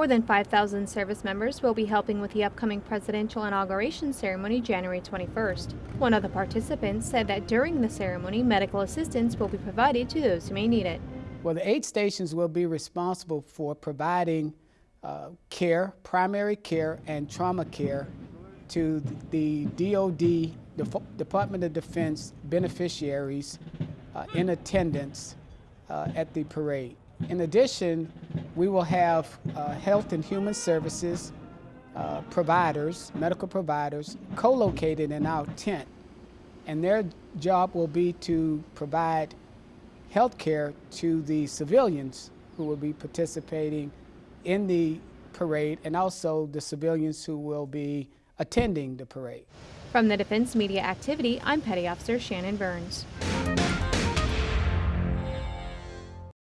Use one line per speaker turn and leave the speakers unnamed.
More than 5,000 service members will be helping with the upcoming presidential inauguration ceremony January 21st. One of the participants said that during the ceremony, medical assistance will be provided to those who may need it.
Well, the eight stations will be responsible for providing uh, care, primary care, and trauma care to the DOD, the Department of Defense beneficiaries uh, in attendance uh, at the parade. In addition, we will have uh, health and human services uh, providers, medical providers, co-located in our tent. And their job will be to provide health care to the civilians who will be participating in the parade and also the civilians who will be attending the parade.
From the Defense Media Activity, I'm Petty Officer Shannon Burns.